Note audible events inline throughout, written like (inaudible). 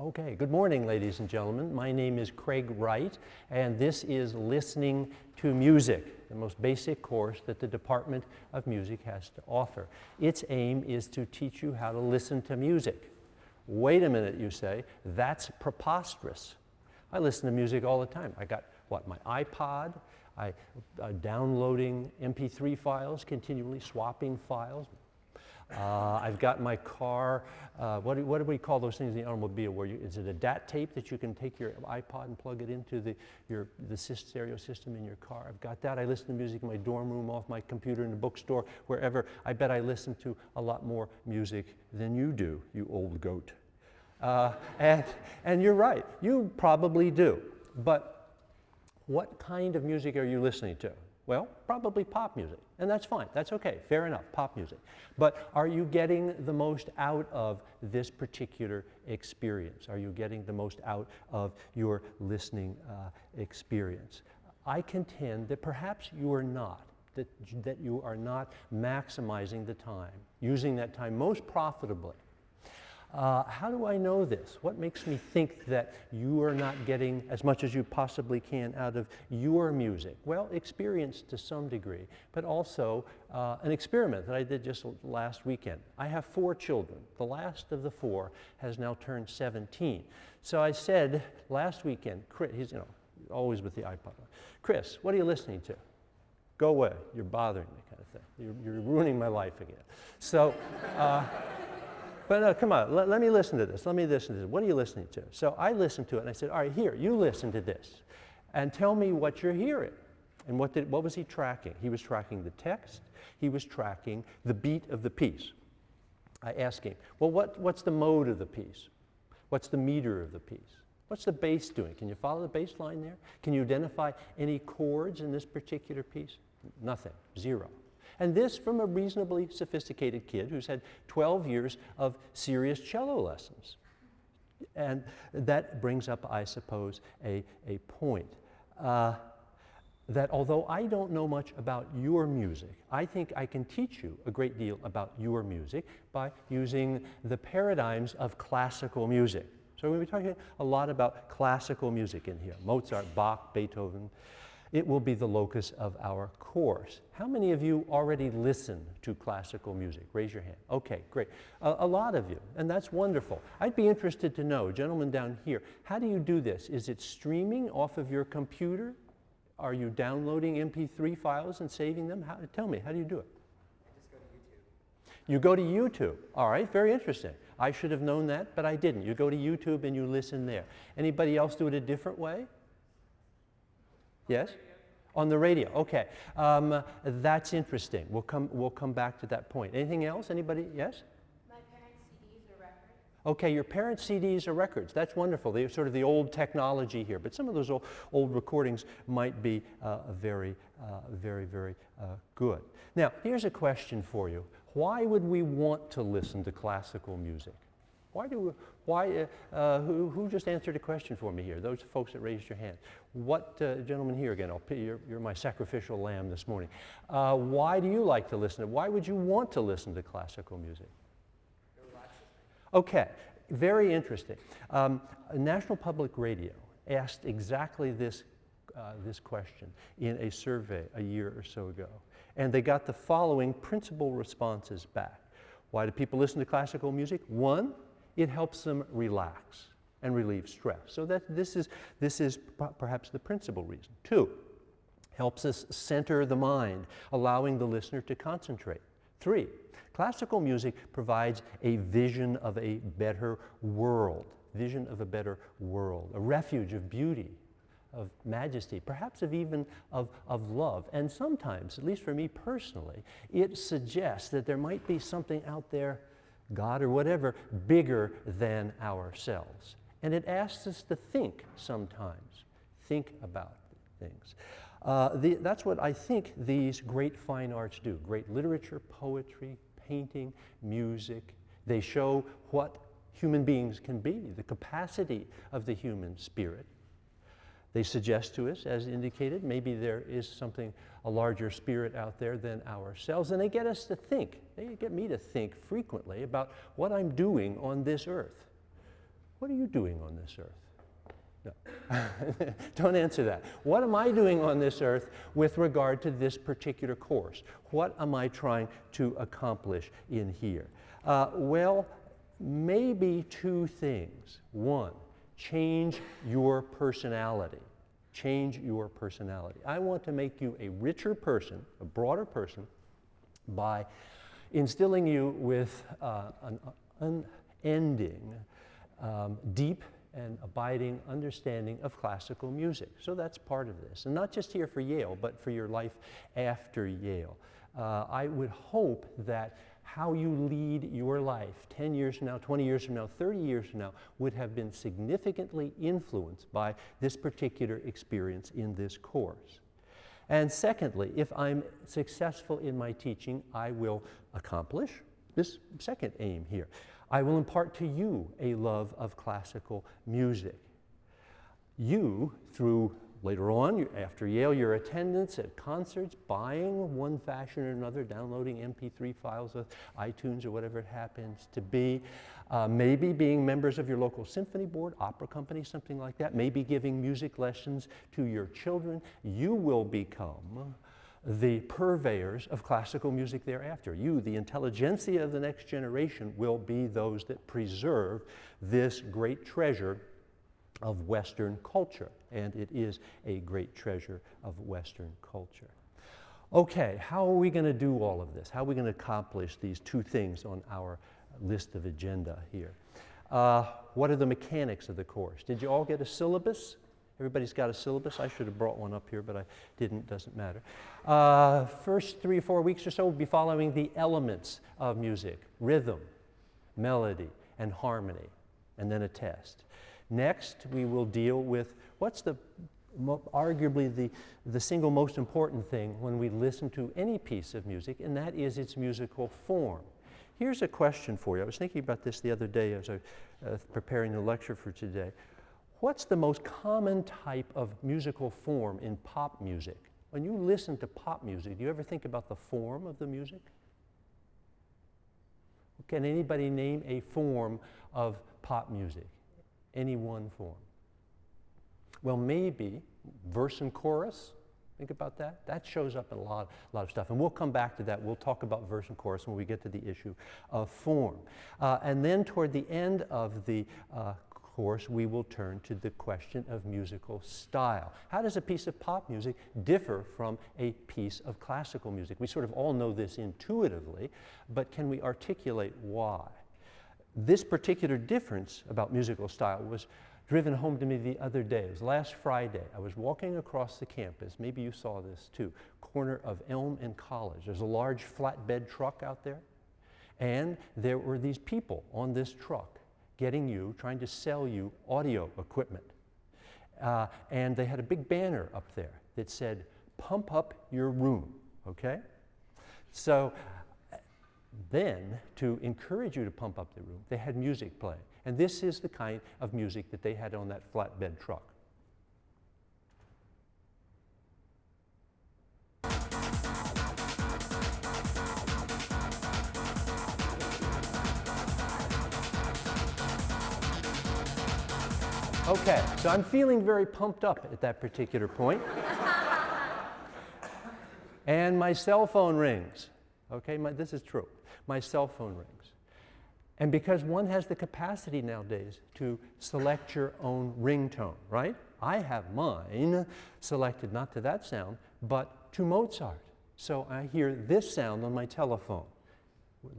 Okay, good morning, ladies and gentlemen. My name is Craig Wright, and this is Listening to Music, the most basic course that the Department of Music has to offer. Its aim is to teach you how to listen to music. Wait a minute, you say, that's preposterous. I listen to music all the time. I got, what, my iPod, I, uh, downloading MP3 files, continually swapping files, uh, I've got my car, uh, what, do, what do we call those things in the automobile? Where you, is it a DAT tape that you can take your iPod and plug it into the, your, the stereo system in your car? I've got that. I listen to music in my dorm room, off my computer, in the bookstore, wherever. I bet I listen to a lot more music than you do, you old goat. Uh, and, and you're right, you probably do. But what kind of music are you listening to? Well, probably pop music, and that's fine. That's okay, fair enough, pop music. But are you getting the most out of this particular experience? Are you getting the most out of your listening uh, experience? I contend that perhaps you are not, that, that you are not maximizing the time, using that time most profitably uh, how do I know this? What makes me think that you are not getting as much as you possibly can out of your music? Well, experience to some degree, but also uh, an experiment that I did just last weekend. I have four children. The last of the four has now turned 17. So I said last weekend, Chris, he's you know, always with the iPod, Chris, what are you listening to? Go away, you're bothering me kind of thing. You're, you're ruining my life again. So, uh, but no, come on, let, let, me listen to this. Let me listen to this. What are you listening to? So I listened to it and I said, all right, here, you listen to this and tell me what you're hearing. And what, did, what was he tracking? He was tracking the text. He was tracking the beat of the piece. I asked him, well, what, what's the mode of the piece? What's the meter of the piece? What's the bass doing? Can you follow the bass line there? Can you identify any chords in this particular piece? Nothing, zero. And this from a reasonably sophisticated kid who's had 12 years of serious cello lessons. And that brings up, I suppose, a, a point. Uh, that although I don't know much about your music, I think I can teach you a great deal about your music by using the paradigms of classical music. So we're going to be talking a lot about classical music in here, Mozart, Bach, Beethoven it will be the locus of our course. How many of you already listen to classical music? Raise your hand. Okay, great. A, a, lot of you, and that's wonderful. I'd be interested to know, gentlemen down here, how do you do this? Is it streaming off of your computer? Are you downloading MP3 files and saving them? How, tell me, how do you do it? I just go to YouTube. You go to YouTube. All right, very interesting. I should have known that, but I didn't. You go to YouTube and you listen there. Anybody else do it a different way? Yes? On the radio, okay. Um, that's interesting. We'll come, we'll come back to that point. Anything else? Anybody? Yes? My parents' CDs or records. Okay, your parents' CDs or records. That's wonderful. They're sort of the old technology here. But some of those old, old recordings might be uh, very, uh, very, very uh, good. Now, here's a question for you. Why would we want to listen to classical music? Why do, why, uh, uh, who, who just answered a question for me here? Those folks that raised your hand. What, uh, gentleman here again, I'll you're, you're my sacrificial lamb this morning. Uh, why do you like to listen to, why would you want to listen to classical music? Okay, very interesting. Um, National Public Radio asked exactly this, uh, this question in a survey a year or so ago. And they got the following principal responses back. Why do people listen to classical music? One, it helps them relax and relieve stress. So that this is, this is perhaps the principal reason. Two, helps us center the mind, allowing the listener to concentrate. Three, classical music provides a vision of a better world, vision of a better world, a refuge of beauty, of majesty, perhaps of even of, of love. And sometimes, at least for me personally, it suggests that there might be something out there God or whatever, bigger than ourselves. And it asks us to think sometimes, think about things. Uh, the, that's what I think these great fine arts do. Great literature, poetry, painting, music. They show what human beings can be, the capacity of the human spirit. They suggest to us, as indicated, maybe there is something, a larger spirit out there than ourselves, and they get us to think. They get me to think frequently about what I'm doing on this earth. What are you doing on this earth? No. (laughs) Don't answer that. What am I doing on this earth with regard to this particular course? What am I trying to accomplish in here? Uh, well, maybe two things. One, change your personality. Change your personality. I want to make you a richer person, a broader person, by instilling you with uh, an unending, um, deep, and abiding understanding of classical music. So that's part of this. And not just here for Yale, but for your life after Yale. Uh, I would hope that how you lead your life 10 years from now, 20 years from now, 30 years from now would have been significantly influenced by this particular experience in this course. And secondly, if I'm successful in my teaching, I will accomplish this second aim here. I will impart to you a love of classical music. You, through later on, after Yale, your attendance at concerts, buying one fashion or another, downloading MP3 files of iTunes or whatever it happens to be, uh, maybe being members of your local symphony board, opera company, something like that, maybe giving music lessons to your children, you will become the purveyors of classical music thereafter. You, the intelligentsia of the next generation, will be those that preserve this great treasure of Western culture. And it is a great treasure of Western culture. Okay, how are we going to do all of this? How are we going to accomplish these two things on our list of agenda here? Uh, what are the mechanics of the course? Did you all get a syllabus? Everybody's got a syllabus. I should have brought one up here, but I didn't. Doesn't matter. Uh, first three or four weeks or so, we'll be following the elements of music rhythm, melody, and harmony, and then a test. Next, we will deal with what's the arguably the, the single most important thing when we listen to any piece of music, and that is its musical form. Here's a question for you. I was thinking about this the other day as I was uh, preparing the lecture for today. What's the most common type of musical form in pop music? When you listen to pop music, do you ever think about the form of the music? Can anybody name a form of pop music? Any one form? Well, maybe verse and chorus. Think about that. That shows up in a lot, a lot of stuff. And we'll come back to that. We'll talk about verse and chorus when we get to the issue of form. Uh, and then toward the end of the uh, course, we will turn to the question of musical style. How does a piece of pop music differ from a piece of classical music? We sort of all know this intuitively, but can we articulate why? This particular difference about musical style was driven home to me the other day. It was last Friday. I was walking across the campus. Maybe you saw this too. Corner of Elm and College. There's a large flatbed truck out there. And there were these people on this truck getting you, trying to sell you audio equipment. Uh, and they had a big banner up there that said, pump up your room, okay? So then, to encourage you to pump up the room, they had music playing. And this is the kind of music that they had on that flatbed truck. Okay, so I'm feeling very pumped up at that particular point. (laughs) and my cell phone rings. Okay, my, this is true. My cell phone rings. And because one has the capacity nowadays to select your own ringtone, right? I have mine selected not to that sound, but to Mozart. So I hear this sound on my telephone.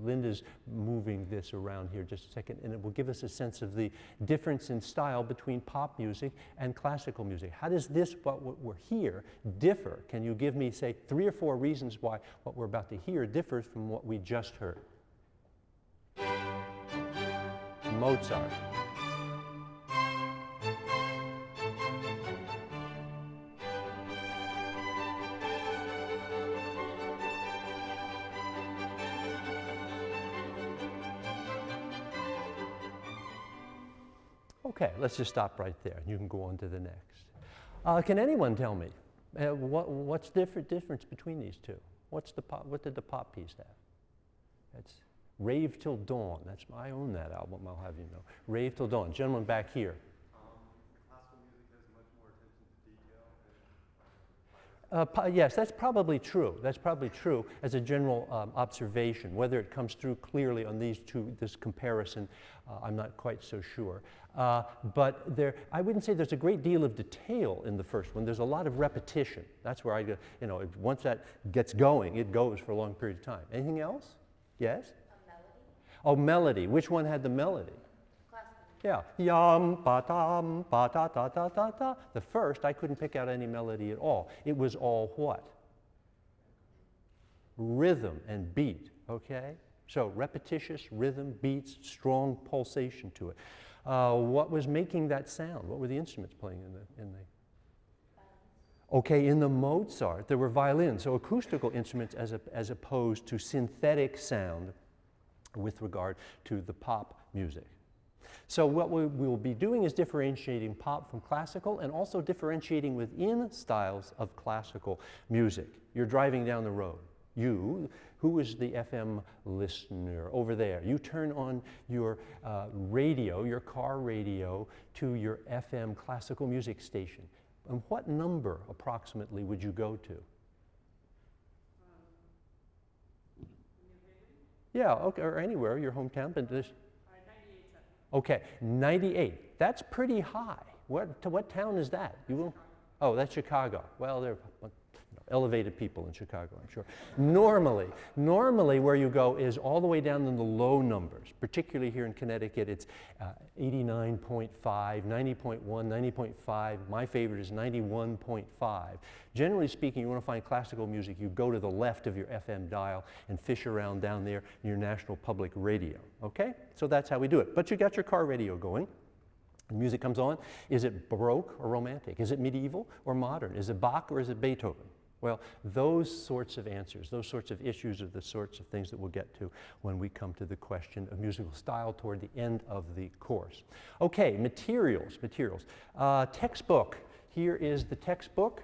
Linda's moving this around here just a second, and it will give us a sense of the difference in style between pop music and classical music. How does this, what we're here, differ? Can you give me, say, three or four reasons why what we're about to hear differs from what we just heard? Mozart. Okay, let's just stop right there. You can go on to the next. Uh, can anyone tell me uh, what, what's the different difference between these two? What's the pop, what did the pop piece have? It's Rave Till Dawn. That's, I own that album, I'll have you know. Rave Till Dawn. Gentleman back here. Uh, yes, that's probably true. That's probably true as a general um, observation. Whether it comes through clearly on these two, this comparison, uh, I'm not quite so sure. Uh, but there, I wouldn't say there's a great deal of detail in the first one. There's a lot of repetition. That's where I, you know, once that gets going, it goes for a long period of time. Anything else? Yes? Oh, melody. Which one had the melody? Yeah, yum, ba dum, ba da da da da da. The first, I couldn't pick out any melody at all. It was all what? Rhythm and beat, okay? So repetitious rhythm, beats, strong pulsation to it. Uh, what was making that sound? What were the instruments playing in the, in the Okay, in the Mozart, there were violins, so acoustical instruments as, a, as opposed to synthetic sound with regard to the pop music. So what we will be doing is differentiating pop from classical and also differentiating within styles of classical music. You're driving down the road. You, who is the FM listener over there? You turn on your uh, radio, your car radio, to your FM classical music station. And what number approximately would you go to? Yeah, okay, or anywhere, your hometown, but this, Okay, 98. That's pretty high. What, to what town is that? You will? Oh, that's Chicago. Well, there are elevated people in Chicago, I'm sure. normally, normally where you go is all the way down in the low numbers, particularly here in Connecticut, it's uh, 89.5, 90.1, 90.5. My favorite is 91.5. Generally speaking, you want to find classical music, you go to the left of your FM dial and fish around down there your National Public Radio, okay? So that's how we do it. But you got your car radio going. The music comes on. Is it Baroque or Romantic? Is it medieval or modern? Is it Bach or is it Beethoven? Well, those sorts of answers, those sorts of issues are the sorts of things that we'll get to when we come to the question of musical style toward the end of the course. Okay, materials, materials. Uh, textbook. Here is the textbook.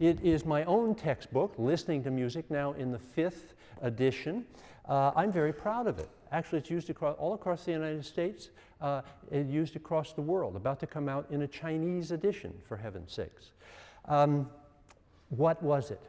It is my own textbook, Listening to Music, now in the fifth edition. Uh, I'm very proud of it. Actually, it's used across, all across the United States, uh, used across the world, about to come out in a Chinese edition, for heaven's sakes. Um, what was it?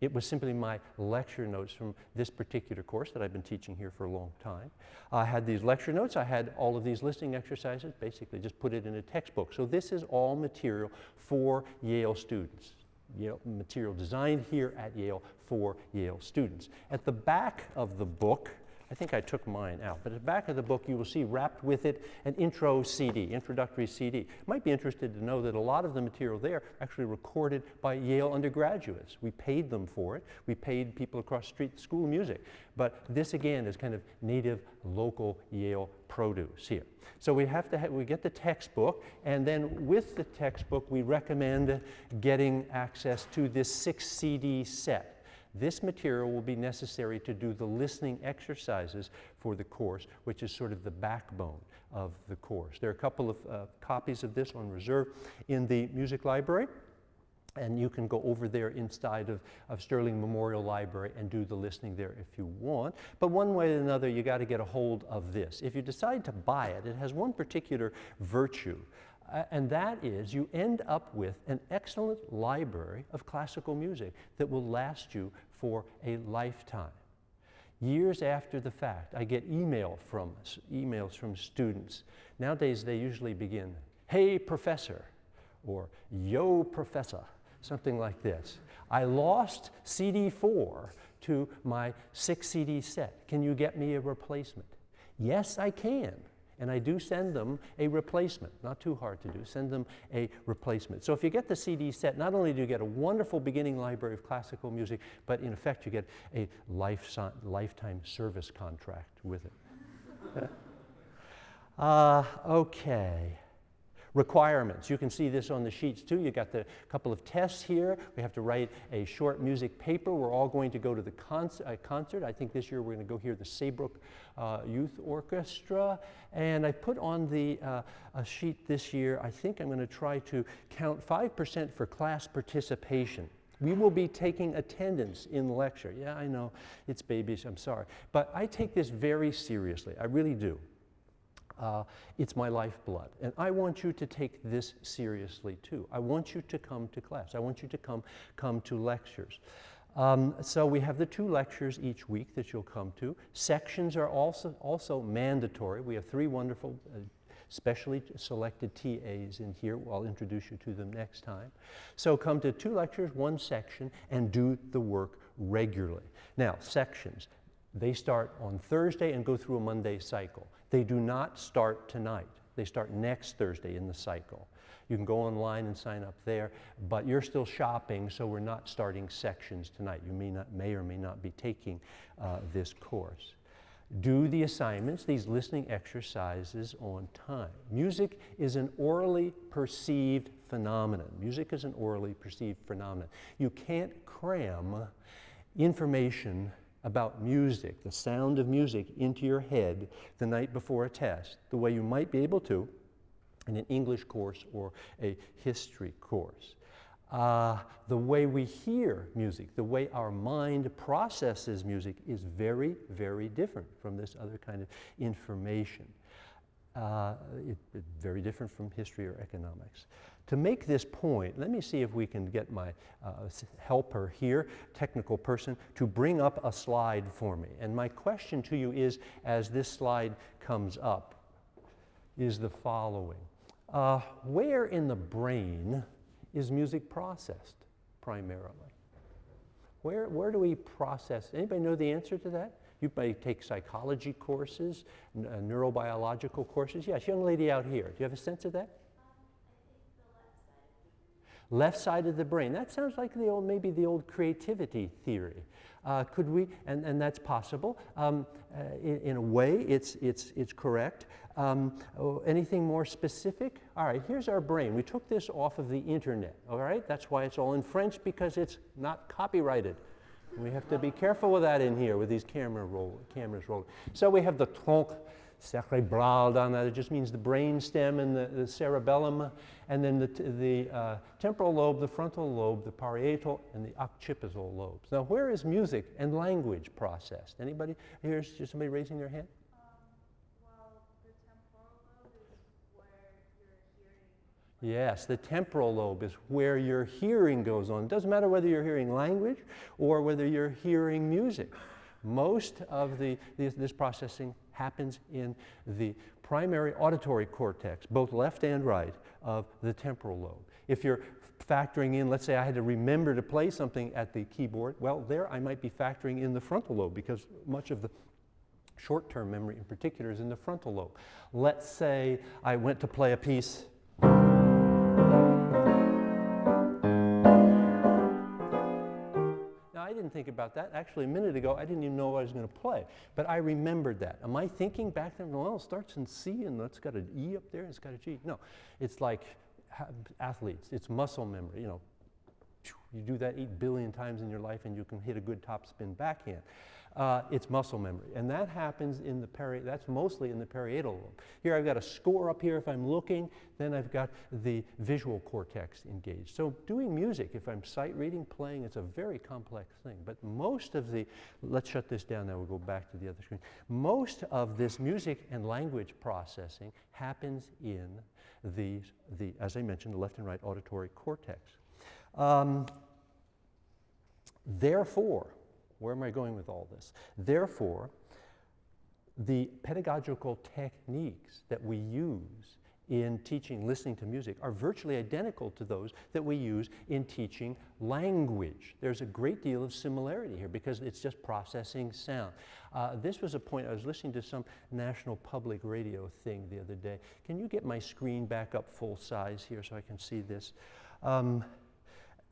It was simply my lecture notes from this particular course that I've been teaching here for a long time. I had these lecture notes. I had all of these listening exercises, basically just put it in a textbook. So this is all material for Yale students. Yale, material designed here at Yale for Yale students. At the back of the book, I think I took mine out, but at the back of the book you will see wrapped with it an intro CD, introductory CD. Might be interested to know that a lot of the material there actually recorded by Yale undergraduates. We paid them for it. We paid people across the street school music. But this again is kind of native local Yale produce here. So we have to have, we get the textbook and then with the textbook we recommend getting access to this six CD set. This material will be necessary to do the listening exercises for the course, which is sort of the backbone of the course. There are a couple of uh, copies of this on reserve in the music library. And you can go over there inside of, of Sterling Memorial Library and do the listening there if you want. But one way or another, you got to get a hold of this. If you decide to buy it, it has one particular virtue. Uh, and that is you end up with an excellent library of classical music that will last you for a lifetime. Years after the fact, I get email from, emails from students. Nowadays, they usually begin, hey, professor, or yo, professor, something like this. I lost CD4 to my six CD set. Can you get me a replacement? Yes, I can and I do send them a replacement. Not too hard to do, send them a replacement. So if you get the CD set, not only do you get a wonderful beginning library of classical music, but in effect you get a life, lifetime service contract with it. (laughs) uh, okay requirements. You can see this on the sheets too. You got the couple of tests here. We have to write a short music paper. We're all going to go to the uh, concert. I think this year we're going to go hear the Saybrook uh, Youth Orchestra. And I put on the uh, sheet this year, I think I'm going to try to count 5% for class participation. We will be taking attendance in lecture. Yeah, I know it's babyish, I'm sorry. But I take this very seriously, I really do. Uh, it's my lifeblood. And I want you to take this seriously too. I want you to come to class. I want you to come, come to lectures. Um, so we have the two lectures each week that you'll come to. Sections are also, also mandatory. We have three wonderful uh, specially selected TAs in here. I'll introduce you to them next time. So come to two lectures, one section, and do the work regularly. Now, sections. They start on Thursday and go through a Monday cycle. They do not start tonight. They start next Thursday in the cycle. You can go online and sign up there, but you're still shopping, so we're not starting sections tonight. You may, not, may or may not be taking uh, this course. Do the assignments, these listening exercises on time. Music is an aurally perceived phenomenon. Music is an aurally perceived phenomenon. You can't cram information about music, the sound of music, into your head the night before a test, the way you might be able to in an English course or a history course. Uh, the way we hear music, the way our mind processes music is very, very different from this other kind of information. Uh, it, it, very different from history or economics. To make this point, let me see if we can get my uh, helper here, technical person, to bring up a slide for me. And my question to you is, as this slide comes up, is the following. Uh, where in the brain is music processed primarily? Where, where do we process? Anybody know the answer to that? You may take psychology courses, uh, neurobiological courses. Yes, young lady out here. Do you have a sense of that? Left side of the brain. That sounds like the old, maybe the old creativity theory. Uh, could we, and, and that's possible. Um, uh, in, in, a way, it's, it's, it's correct. Um, oh, anything more specific? All right, here's our brain. We took this off of the internet, all right? That's why it's all in French, because it's not copyrighted. We have to be careful with that in here with these camera roll, cameras rolling. So we have the tronc cerebral there. It just means the brain stem and the, the cerebellum, and then the, the uh, temporal lobe, the frontal lobe, the parietal, and the occipital lobes. Now, where is music and language processed? Anybody? Here's just somebody raising their hand. Yes, the temporal lobe is where your hearing goes on. It doesn't matter whether you're hearing language or whether you're hearing music. Most of the, this, this processing happens in the primary auditory cortex, both left and right, of the temporal lobe. If you're factoring in, let's say I had to remember to play something at the keyboard, well, there I might be factoring in the frontal lobe because much of the short-term memory in particular is in the frontal lobe. Let's say I went to play a piece think about that. Actually, a minute ago, I didn't even know what I was going to play. But I remembered that. Am I thinking back then, well, it starts in C and it's got an E up there and it's got a G? No, it's like athletes. It's muscle memory. You know, you do that 8 billion times in your life and you can hit a good topspin backhand uh, it's muscle memory. And that happens in the peri, that's mostly in the parietal lobe. Here I've got a score up here if I'm looking, then I've got the visual cortex engaged. So doing music, if I'm sight reading, playing, it's a very complex thing. But most of the, let's shut this down now, we'll go back to the other screen. Most of this music and language processing happens in the, the as I mentioned, the left and right auditory cortex. Um, therefore, where am I going with all this? Therefore, the pedagogical techniques that we use in teaching listening to music are virtually identical to those that we use in teaching language. There's a great deal of similarity here because it's just processing sound. Uh, this was a point, I was listening to some national public radio thing the other day. Can you get my screen back up full size here so I can see this? Um,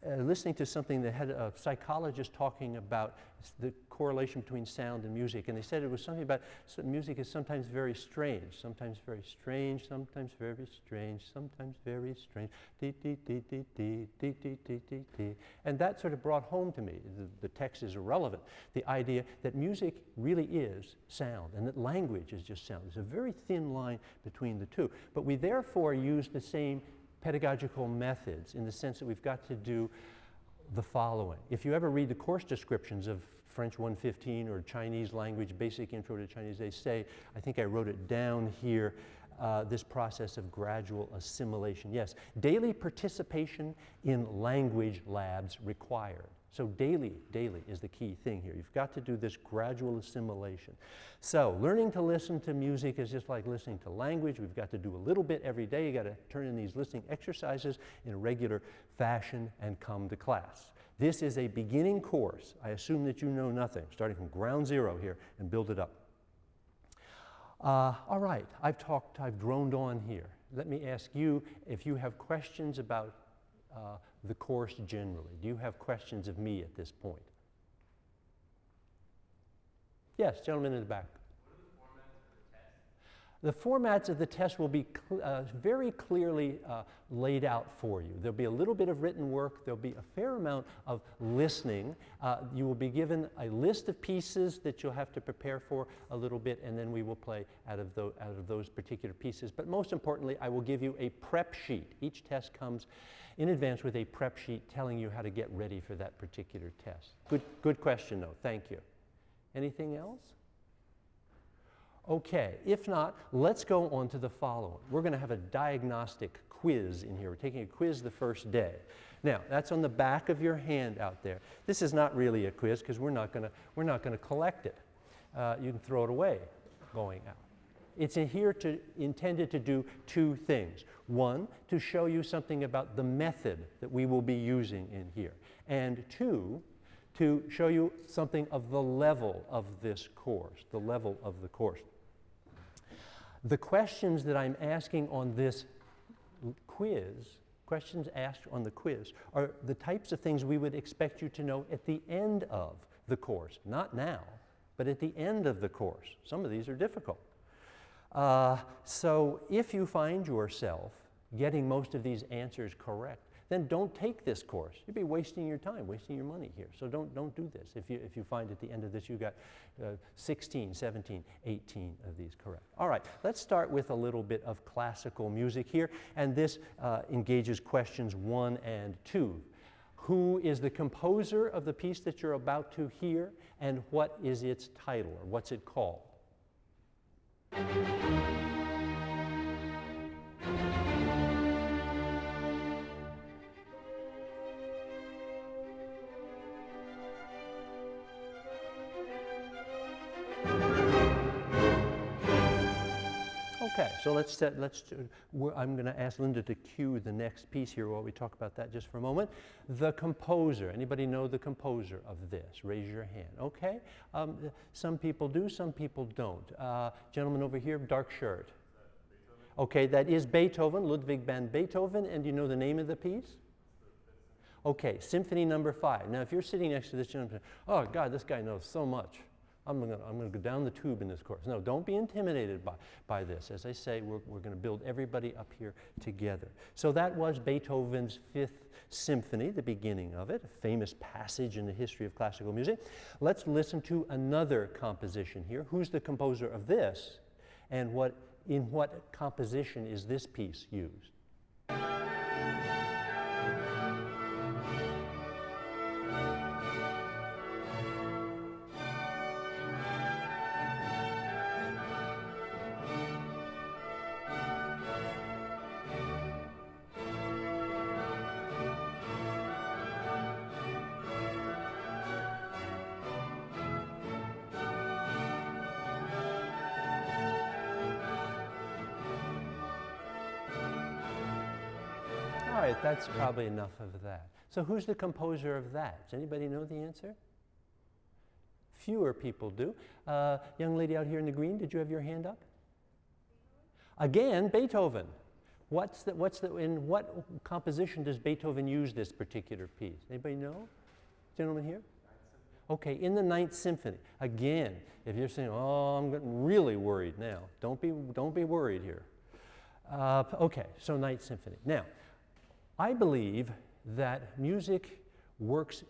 uh, listening to something that had a psychologist talking about the correlation between sound and music, and they said it was something about so music is sometimes very strange, sometimes very strange, sometimes very strange, sometimes very strange, dee dee dee dee dee dee dee dee dee dee, and that sort of brought home to me. The, the text is irrelevant. The idea that music really is sound, and that language is just sound. There's a very thin line between the two, but we therefore use the same pedagogical methods in the sense that we've got to do the following. If you ever read the course descriptions of French 115 or Chinese language, basic intro to Chinese, they say, I think I wrote it down here, uh, this process of gradual assimilation. Yes, daily participation in language labs required. So daily, daily is the key thing here. You've got to do this gradual assimilation. So learning to listen to music is just like listening to language. We've got to do a little bit every day. You've got to turn in these listening exercises in a regular fashion and come to class. This is a beginning course. I assume that you know nothing, starting from ground zero here and build it up. Uh, all right, I've talked, I've droned on here. Let me ask you if you have questions about uh, the course generally. Do you have questions of me at this point? Yes, gentlemen in the back. The formats of the test will be cl uh, very clearly uh, laid out for you. There'll be a little bit of written work. There'll be a fair amount of listening. Uh, you will be given a list of pieces that you'll have to prepare for a little bit, and then we will play out of, out of those particular pieces. But most importantly, I will give you a prep sheet. Each test comes in advance with a prep sheet telling you how to get ready for that particular test. Good, good question, though. Thank you. Anything else? Okay, if not, let's go on to the following. We're going to have a diagnostic quiz in here. We're taking a quiz the first day. Now, that's on the back of your hand out there. This is not really a quiz because we're not going to we're not going to collect it. Uh, you can throw it away going out. It's here to, intended to do two things. One, to show you something about the method that we will be using in here. And two, to show you something of the level of this course, the level of the course. The questions that I'm asking on this quiz, questions asked on the quiz, are the types of things we would expect you to know at the end of the course. Not now, but at the end of the course. Some of these are difficult. Uh, so if you find yourself getting most of these answers correct, then don't take this course. You'd be wasting your time, wasting your money here. So don't, don't do this. If you, if you find at the end of this you've got uh, 16, 17, 18 of these correct. All right, let's start with a little bit of classical music here. And this uh, engages questions one and two. Who is the composer of the piece that you're about to hear? And what is its title, or what's it called? So let's, set, let's I'm going to ask Linda to cue the next piece here while we talk about that just for a moment. The composer. Anybody know the composer of this? Raise your hand. Okay, um, some people do, some people don't. Uh, gentleman over here, dark shirt. Okay, that is Beethoven, Ludwig van Beethoven, and do you know the name of the piece? Okay, Symphony Number Five. Now, if you're sitting next to this gentleman, oh God, this guy knows so much. I'm going I'm to go down the tube in this course. No, don't be intimidated by, by this. As I say, we're, we're going to build everybody up here together. So that was Beethoven's Fifth Symphony, the beginning of it, a famous passage in the history of classical music. Let's listen to another composition here. Who's the composer of this? And what, in what composition is this piece used? That's probably enough of that. So who's the composer of that? Does anybody know the answer? Fewer people do. Uh, young lady out here in the green, did you have your hand up? Again, Beethoven. What's the, what's the, in what composition does Beethoven use this particular piece? Anybody know? Gentleman here? Okay, in the Ninth Symphony. Again, if you're saying, oh, I'm getting really worried now, don't be, don't be worried here. Uh, okay, so Ninth Symphony. Now, I believe that music works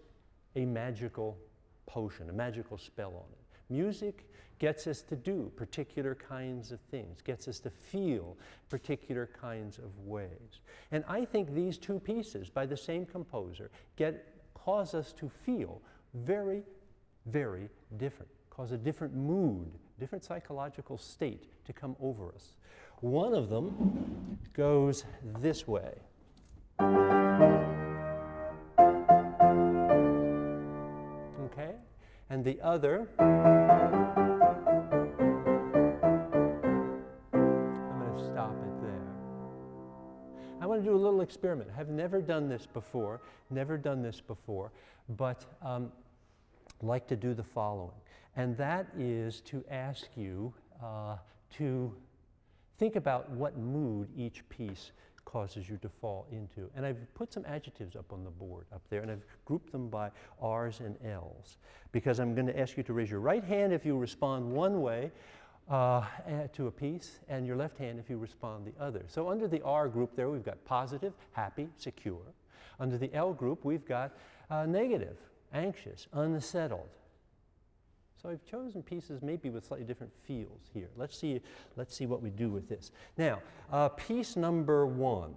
a magical potion, a magical spell on it. Music gets us to do particular kinds of things, gets us to feel particular kinds of ways. And I think these two pieces by the same composer get cause us to feel very, very different, cause a different mood, different psychological state to come over us. One of them goes this way. Okay? And the other, I'm going to stop it there. I want to do a little experiment. I've never done this before, never done this before, but um, like to do the following. And that is to ask you uh, to think about what mood each piece causes you to fall into. And I've put some adjectives up on the board up there, and I've grouped them by R's and L's because I'm going to ask you to raise your right hand if you respond one way uh, to a piece, and your left hand if you respond the other. So under the R group there, we've got positive, happy, secure. Under the L group, we've got uh, negative, anxious, unsettled. So I've chosen pieces maybe with slightly different feels here. Let's see, let's see what we do with this. Now, uh, piece number one.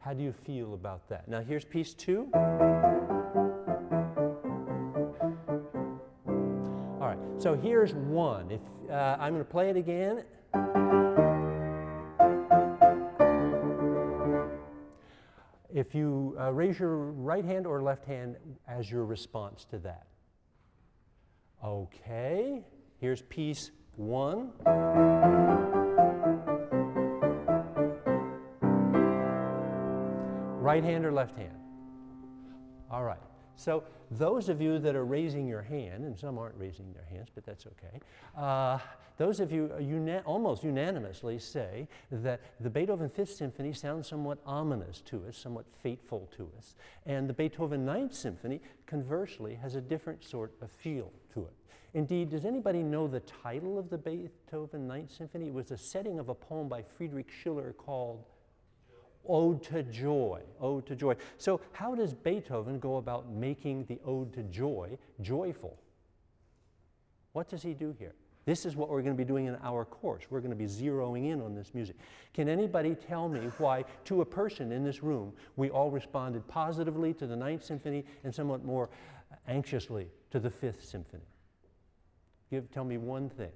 How do you feel about that? Now here's piece two. All right, so here's one. If uh, I'm going to play it again. If you uh, raise your right hand or left hand as your response to that. Okay, here's piece one. Right hand or left hand? All right. So those of you that are raising your hand, and some aren't raising their hands, but that's okay. Uh, those of you una almost unanimously say that the Beethoven Fifth Symphony sounds somewhat ominous to us, somewhat fateful to us, and the Beethoven Ninth Symphony, conversely, has a different sort of feel to it. Indeed, does anybody know the title of the Beethoven Ninth Symphony? It was a setting of a poem by Friedrich Schiller called Ode to Joy, Ode to Joy. So how does Beethoven go about making the Ode to Joy joyful? What does he do here? This is what we're going to be doing in our course. We're going to be zeroing in on this music. Can anybody tell me why, to a person in this room, we all responded positively to the Ninth Symphony and somewhat more anxiously to the Fifth Symphony? Give, tell me one thing.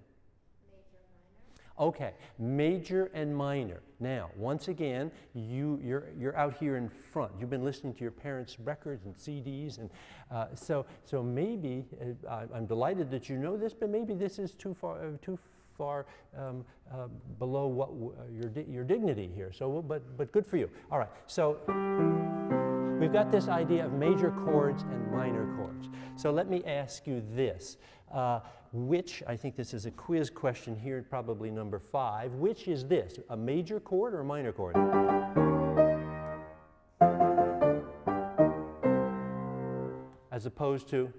Okay, major and minor. Now, once again, you, you're, you're out here in front. You've been listening to your parents' records and CDs, and uh, so, so maybe, uh, I'm delighted that you know this, but maybe this is too far, uh, too far um, uh, below what uh, your, di your dignity here. So, but, but good for you. All right, so we've got this idea of major chords and minor chords. So let me ask you this. Uh, which, I think this is a quiz question here, probably number five, which is this, a major chord or a minor chord? As opposed to?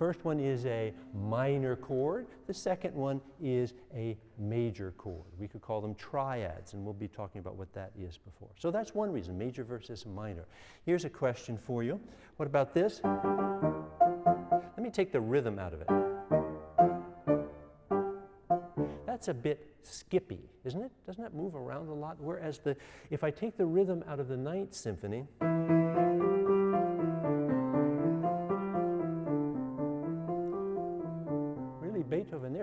First one is a minor chord. The second one is a major chord. We could call them triads, and we'll be talking about what that is before. So that's one reason, major versus minor. Here's a question for you. What about this? Let me take the rhythm out of it. That's a bit skippy, isn't it? Doesn't that move around a lot? Whereas the, if I take the rhythm out of the Ninth Symphony,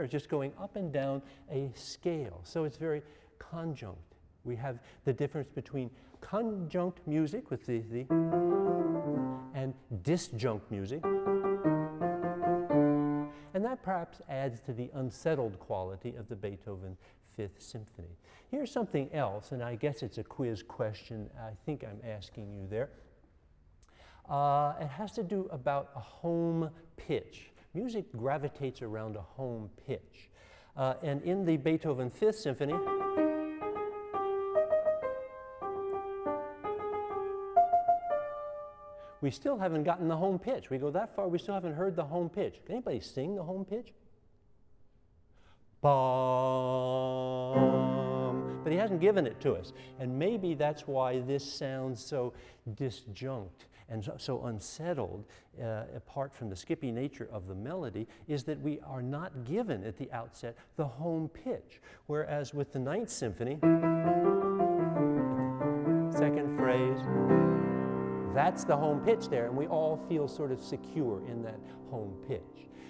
just going up and down a scale. So it's very conjunct. We have the difference between conjunct music with the, the and disjunct music. And that perhaps adds to the unsettled quality of the Beethoven Fifth Symphony. Here's something else, and I guess it's a quiz question I think I'm asking you there. Uh, it has to do about a home pitch music gravitates around a home pitch. Uh, and in the Beethoven Fifth Symphony, we still haven't gotten the home pitch. We go that far, we still haven't heard the home pitch. Can anybody sing the home pitch? Bum. But he hasn't given it to us. And maybe that's why this sounds so disjunct and so, unsettled, uh, apart from the skippy nature of the melody, is that we are not given at the outset the home pitch. Whereas with the Ninth Symphony, second phrase, that's the home pitch there, and we all feel sort of secure in that home pitch.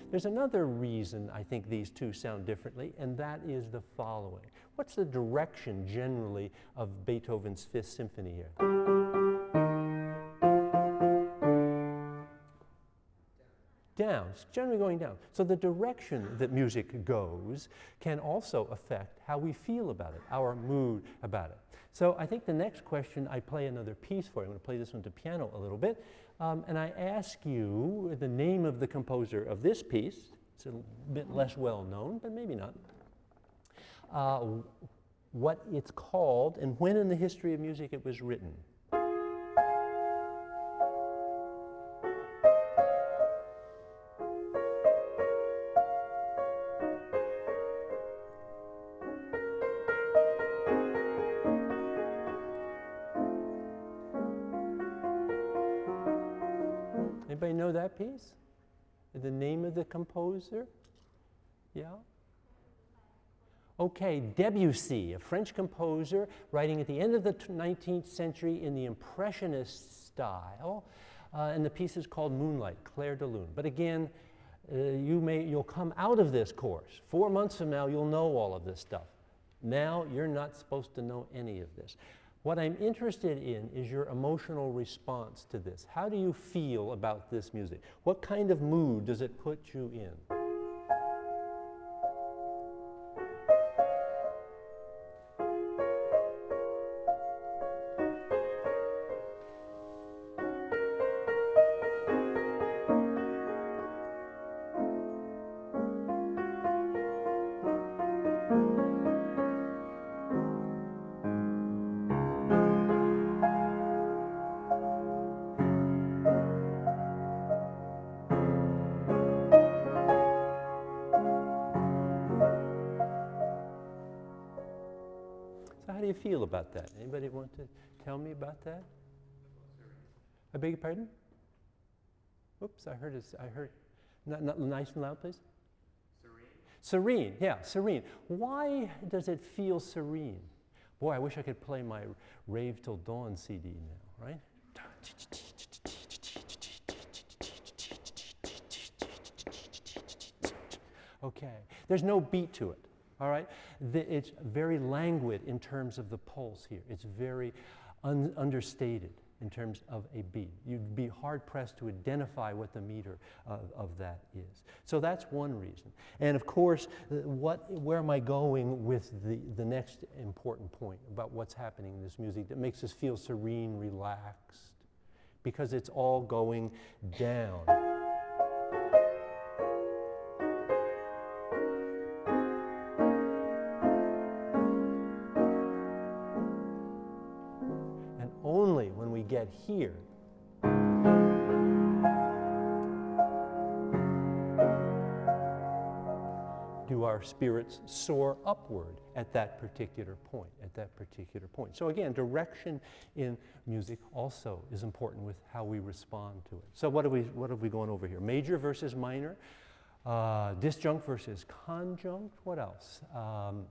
There's another reason I think these two sound differently, and that is the following. What's the direction generally of Beethoven's Fifth Symphony here? Down. It's generally going down. So the direction that music goes can also affect how we feel about it, our mood about it. So I think the next question, I play another piece for you. I'm going to play this one to piano a little bit. Um, and I ask you the name of the composer of this piece. It's a bit less well known, but maybe not. Uh, what it's called and when in the history of music it was written. Of the composer? Yeah? Okay, Debussy, a French composer writing at the end of the 19th century in the Impressionist style. Uh, and the piece is called Moonlight, Clair de Lune. But again, uh, you may, you'll come out of this course. Four months from now, you'll know all of this stuff. Now, you're not supposed to know any of this. What I'm interested in is your emotional response to this. How do you feel about this music? What kind of mood does it put you in? About that? Anybody want to tell me about that? I beg your pardon? Oops, I heard. I heard. Not, not nice and loud, please. Serene. Serene, yeah, serene. Why does it feel serene? Boy, I wish I could play my Rave Till Dawn CD now, right? Okay, there's no beat to it all right? The, it's very languid in terms of the pulse here. It's very un understated in terms of a beat. You'd be hard pressed to identify what the meter of, of, that is. So that's one reason. And of course, uh, what, where am I going with the, the next important point about what's happening in this music that makes us feel serene, relaxed? Because it's all going down. Here. Do our spirits soar upward at that particular point, at that particular point? So again, direction in music also is important with how we respond to it. So what have we, what have we gone over here? Major versus minor, uh, disjunct versus conjunct, what else? Um,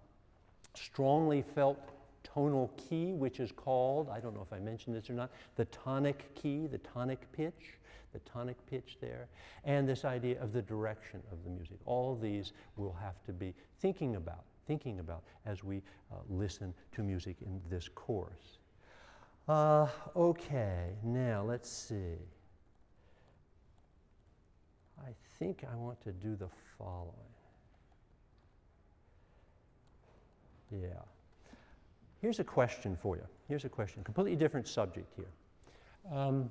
strongly felt tonal key, which is called, I don't know if I mentioned this or not, the tonic key, the tonic pitch, the tonic pitch there, and this idea of the direction of the music. All these we'll have to be thinking about, thinking about as we uh, listen to music in this course. Uh, okay, now let's see. I think I want to do the following. Yeah. Here's a question for you. Here's a question, completely different subject here. Um,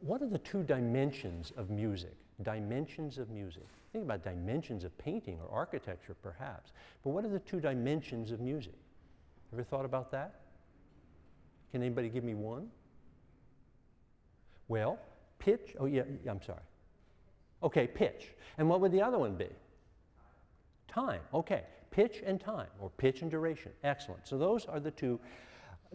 what are the two dimensions of music? Dimensions of music. Think about dimensions of painting or architecture, perhaps. But what are the two dimensions of music? Ever thought about that? Can anybody give me one? Well, pitch. Oh, yeah, yeah I'm sorry. Okay, pitch. And what would the other one be? Time. Okay pitch and time, or pitch and duration. Excellent. So those are the two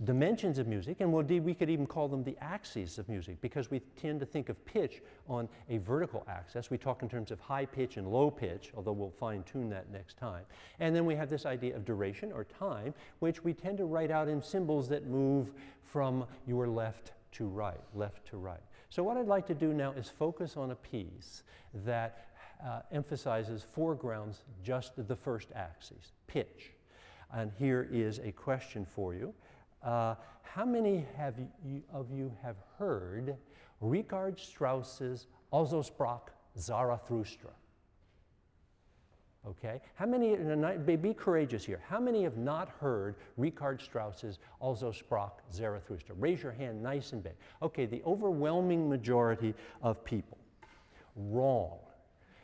dimensions of music, and indeed we could even call them the axes of music because we tend to think of pitch on a vertical axis. We talk in terms of high pitch and low pitch, although we'll fine tune that next time. And then we have this idea of duration or time, which we tend to write out in symbols that move from your left to right, left to right. So what I'd like to do now is focus on a piece that uh, emphasizes foregrounds just the first axis, pitch. And here is a question for you. Uh, how many have you, of you have heard Richard Strauss's Also sprach Zarathustra? Okay, how many, be courageous here, how many have not heard Richard Strauss's Also sprach Zarathustra? Raise your hand nice and big. Okay, the overwhelming majority of people. Wrong.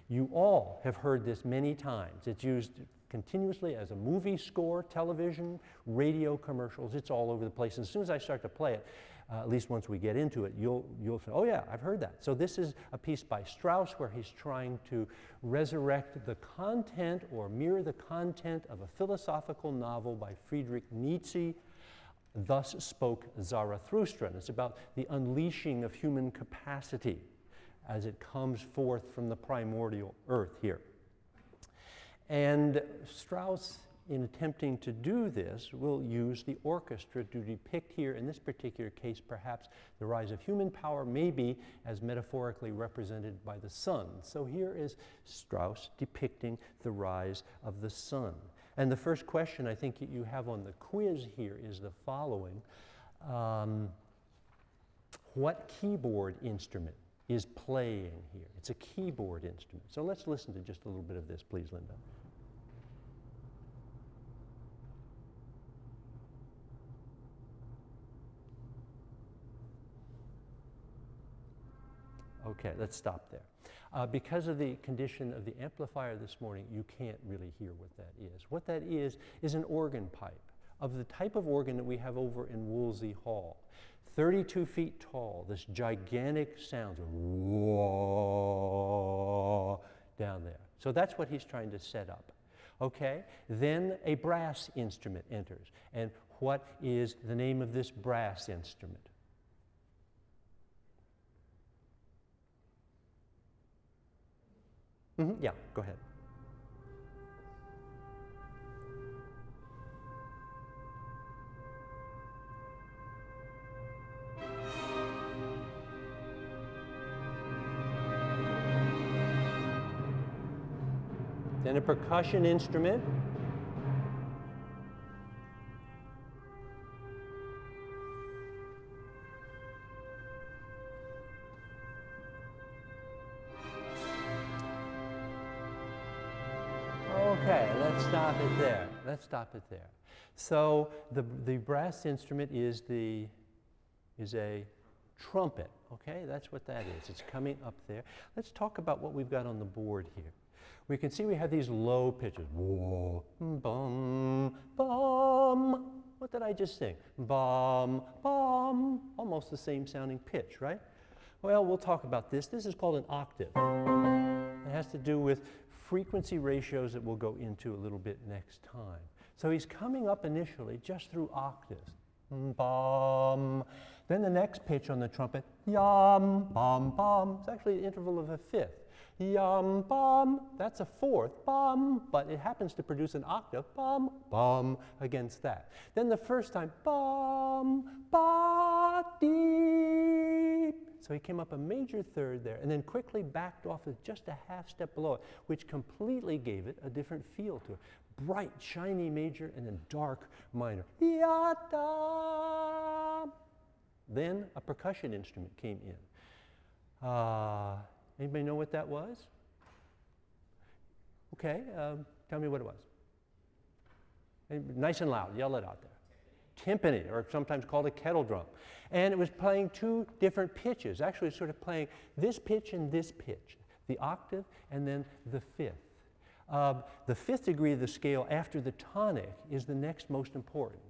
You all have heard this many times. It's used continuously as a movie score, television, radio commercials. It's all over the place. And as soon as I start to play it, uh, at least once we get into it, you'll, you'll say, oh yeah, I've heard that. So this is a piece by Strauss where he's trying to resurrect the content or mirror the content of a philosophical novel by Friedrich Nietzsche, Thus Spoke Zarathustra. And it's about the unleashing of human capacity as it comes forth from the primordial earth here. And Strauss, in attempting to do this, will use the orchestra to depict here, in this particular case, perhaps the rise of human power, maybe as metaphorically represented by the sun. So here is Strauss depicting the rise of the sun. And the first question I think you have on the quiz here is the following. Um, what keyboard instrument is playing here? It's a keyboard instrument. So let's listen to just a little bit of this, please, Linda. Okay, let's stop there. Uh, because of the condition of the amplifier this morning, you can't really hear what that is. What that is, is an organ pipe of the type of organ that we have over in Woolsey Hall. 32 feet tall, this gigantic sound, down there. So that's what he's trying to set up. Okay, then a brass instrument enters. And what is the name of this brass instrument? Mm -hmm. Yeah, go ahead. Then a percussion instrument. Okay, let's stop it there. Let's stop it there. So the, the brass instrument is, the, is a trumpet, okay? That's what that is. It's coming up there. Let's talk about what we've got on the board here. We can see we have these low pitches. Whoa, bum, bum. What did I just sing? Bum, bum. Almost the same sounding pitch, right? Well, we'll talk about this. This is called an octave. It has to do with frequency ratios that we'll go into a little bit next time. So he's coming up initially just through octaves. Bum. Then the next pitch on the trumpet, yum, bum, bum. It's actually an interval of a fifth. Yum, bum. That's a fourth, bum, but it happens to produce an octave, bum, bum, against that. Then the first time, bum, ba, deep. So he came up a major third there and then quickly backed off with just a half step below it, which completely gave it a different feel to it. Bright, shiny major and then dark minor. Yata. Then a percussion instrument came in. Uh, anybody know what that was? Okay, um, tell me what it was. Nice and loud, yell it out there timpani, or sometimes called a kettle drum. And it was playing two different pitches, actually sort of playing this pitch and this pitch, the octave and then the fifth. Uh, the fifth degree of the scale after the tonic is the next most important.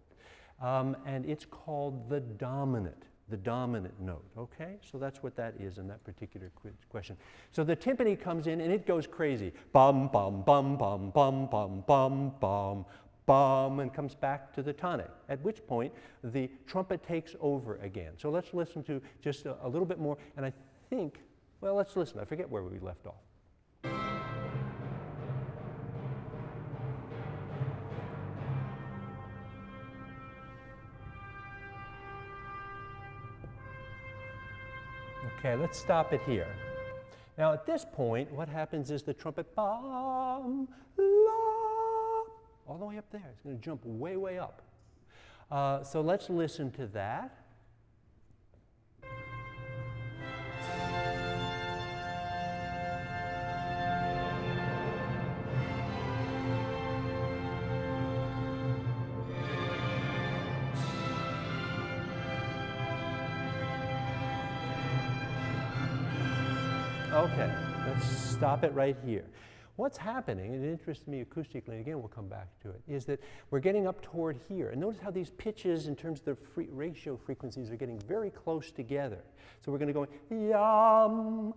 Um, and it's called the dominant, the dominant note, okay? So that's what that is in that particular question. So the timpani comes in and it goes crazy. Bum, bum, bum, bum, bum, bum, bum, bum, bum, and comes back to the tonic, at which point the trumpet takes over again. So let's listen to just a, a little bit more, and I think, well, let's listen. I forget where we left off. Okay, let's stop it here. Now at this point, what happens is the trumpet, la, all the way up there. It's going to jump way, way up. Uh, so let's listen to that. Okay, let's stop it right here. What's happening, and it interests me acoustically, and again we'll come back to it, is that we're getting up toward here. And notice how these pitches in terms of the ratio frequencies are getting very close together. So we're going to go yum,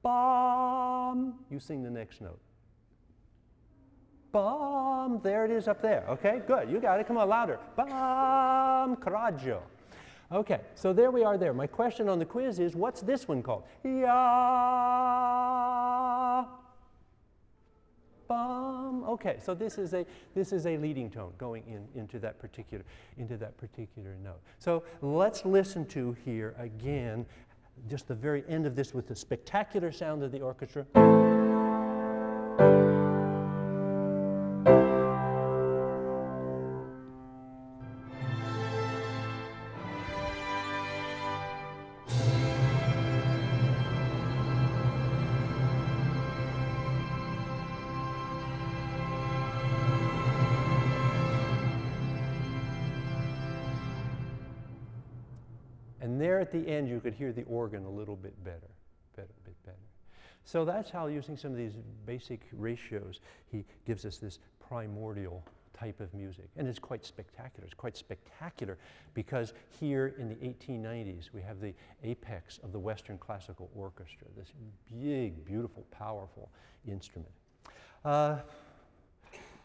bum. You sing the next note. Bum, there it is up there. Okay, good, you got it. Come on, louder. Bum, coraggio. Okay, so there we are there. My question on the quiz is, what's this one called? Ya. Bum. Okay, so this is a this is a leading tone going in into that particular into that particular note. So let's listen to here again, just the very end of this with the spectacular sound of the orchestra. At the end, you could hear the organ a little bit better, better, bit better. So that's how, using some of these basic ratios, he gives us this primordial type of music. And it's quite spectacular. It's quite spectacular because here in the 1890s, we have the apex of the Western Classical Orchestra, this big, beautiful, powerful instrument. Uh,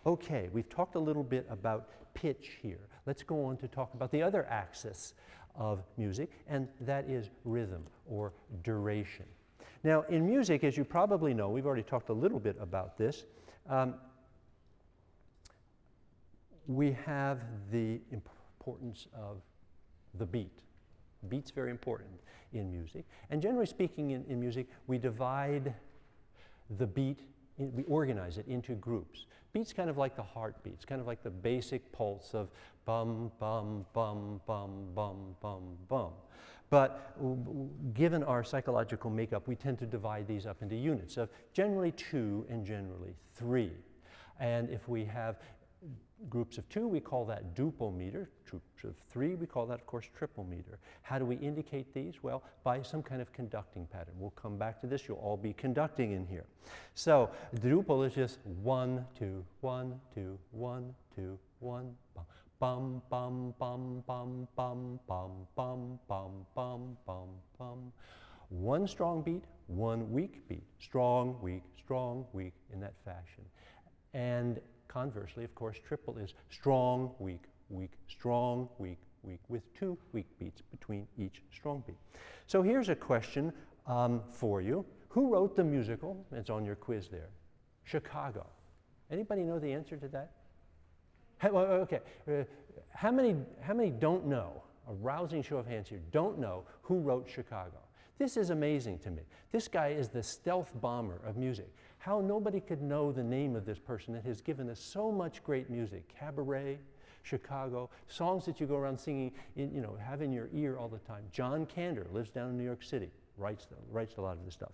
okay, we've talked a little bit about pitch here. Let's go on to talk about the other axis of music, and that is rhythm or duration. Now, in music, as you probably know, we've already talked a little bit about this. Um, we have the importance of the beat. Beat's very important in music. And generally speaking, in, in music, we divide the beat, in, we organize it into groups. Beat's kind of like the heartbeat. It's kind of like the basic pulse of bum, bum, bum, bum, bum, bum, bum. But given our psychological makeup, we tend to divide these up into units of generally two and generally three. And if we have groups of two, we call that duple meter. Groups of three, we call that, of course, triple meter. How do we indicate these? Well, by some kind of conducting pattern. We'll come back to this. You'll all be conducting in here. So the duple is just one, two, one, two, one, two, one, bum, bum, bum, bum, bum, bum, bum, bum, bum, bum, bum. Bum. One strong beat, one weak beat. Strong, weak, strong, weak, in that fashion. And Conversely, of course, triple is strong, weak, weak, strong, weak, weak, with two weak beats between each strong beat. So here's a question um, for you. Who wrote the musical? It's on your quiz there. Chicago. Anybody know the answer to that? okay. Uh, how, many, how many don't know, a rousing show of hands here, don't know who wrote Chicago? This is amazing to me. This guy is the stealth bomber of music how nobody could know the name of this person that has given us so much great music. Cabaret, Chicago, songs that you go around singing, in, you know, have in your ear all the time. John Kander lives down in New York City, writes, writes a lot of this stuff.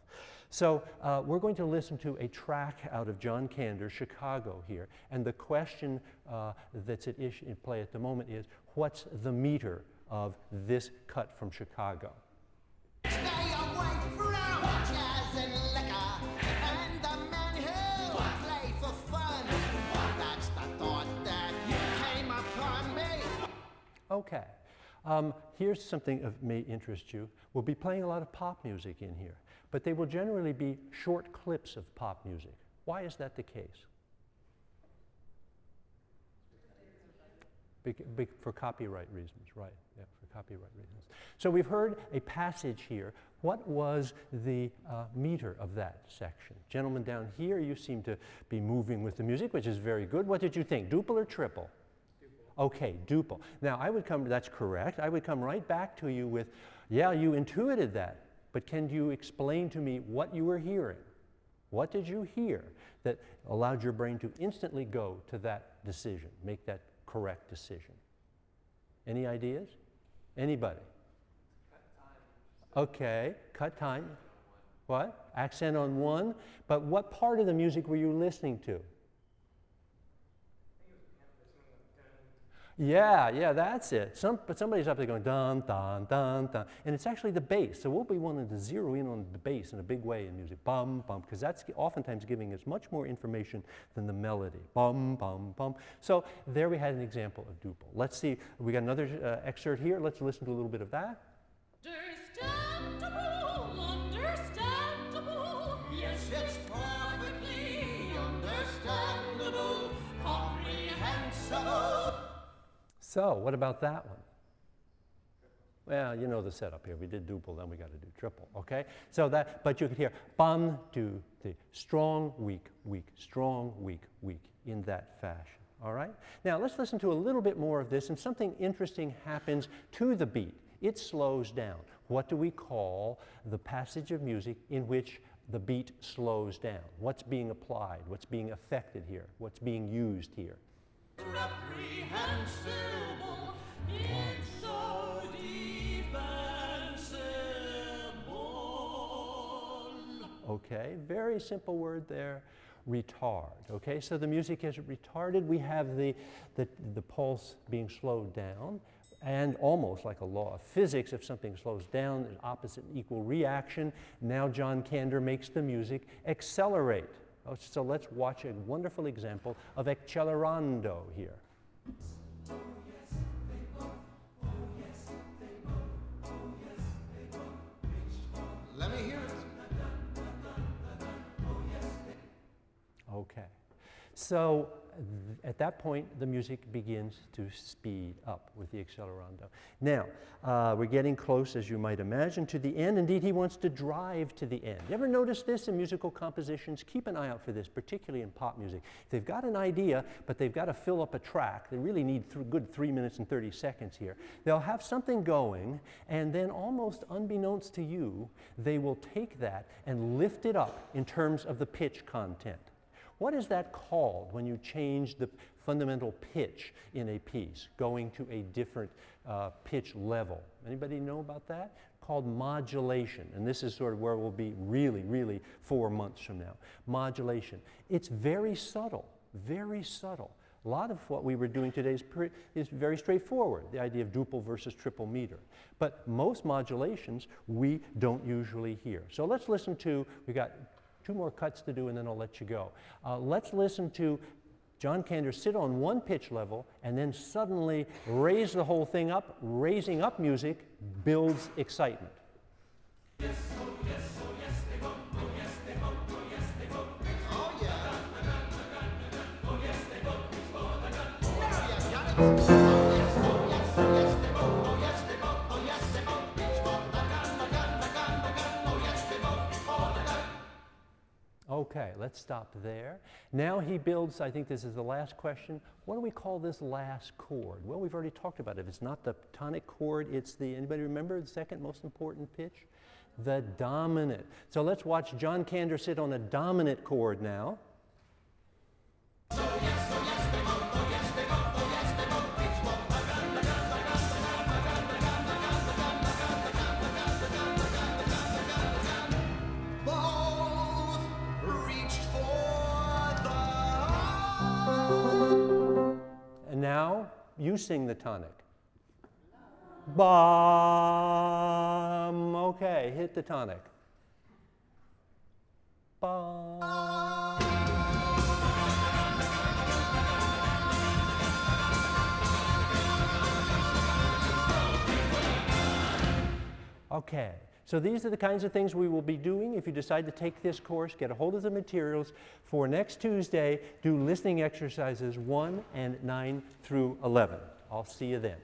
So uh, we're going to listen to a track out of John Kander, Chicago here. And the question uh, that's at issue, in play at the moment is, what's the meter of this cut from Chicago? Okay. Um, here's something that may interest you. We'll be playing a lot of pop music in here, but they will generally be short clips of pop music. Why is that the case? bec- bec- for copyright reasons, right? Yeah, for copyright reasons. So we've heard a passage here. What was the uh, meter of that section? Gentlemen down here, you seem to be moving with the music, which is very good. What did you think, duple or triple? Okay, duple. Now, I would come, that's correct. I would come right back to you with, yeah, you intuited that, but can you explain to me what you were hearing? What did you hear that allowed your brain to instantly go to that decision, make that correct decision? Any ideas? Anybody? Okay, cut time. What? Accent on one. But what part of the music were you listening to? Yeah, yeah, that's it. Some, but somebody's up there going dun, dun, dun, dun. And it's actually the bass. So we'll be wanting to zero in on the bass in a big way in music. Bum, bum, because that's oftentimes giving us much more information than the melody. Bum, bum, bum. So there we had an example of duple. Let's see, we got another uh, excerpt here. Let's listen to a little bit of that. So what about that one? Well, you know the setup here. We did duple, then we got to do triple, okay? So that, but you could hear bum, do, the strong, weak, weak, strong, weak, weak in that fashion, all right? Now let's listen to a little bit more of this and something interesting happens to the beat. It slows down. What do we call the passage of music in which the beat slows down? What's being applied? What's being affected here? What's being used here? Okay, very simple word there, retard. Okay, so the music is retarded. We have the, the, the pulse being slowed down, and almost like a law of physics, if something slows down, there's opposite and equal reaction. Now John Kander makes the music accelerate. Oh, So let's watch a wonderful example of accelerando here. Let me hear it. Okay. So at that point, the music begins to speed up with the accelerando. Now, uh, we're getting close, as you might imagine, to the end. Indeed, he wants to drive to the end. You ever notice this in musical compositions? Keep an eye out for this, particularly in pop music. If they've got an idea, but they've got to fill up a track, they really need th- good three minutes and 30 seconds here. They'll have something going, and then almost unbeknownst to you, they will take that and lift it up in terms of the pitch content. What is that called when you change the fundamental pitch in a piece, going to a different uh, pitch level? Anybody know about that? Called modulation. And this is sort of where we'll be really, really four months from now. Modulation. It's very subtle, very subtle. A lot of what we were doing today is, is very straightforward, the idea of duple versus triple meter. But most modulations we don't usually hear. So let's listen to, we got two more cuts to do and then I'll let you go. Uh, let's listen to John Kander sit on one pitch level and then suddenly raise the whole thing up. Raising up music builds excitement. Oh, Okay, let's stop there. Now he builds, I think this is the last question. What do we call this last chord? Well, we've already talked about it. It's not the tonic chord, it's the, anybody remember the second most important pitch? The dominant. So let's watch John Kander sit on a dominant chord now. You sing the tonic. Bum. Okay, hit the tonic. Bum. Okay, so these are the kinds of things we will be doing if you decide to take this course. Get a hold of the materials for next Tuesday. Do listening exercises 1 and 9 through 11. I'll see you then.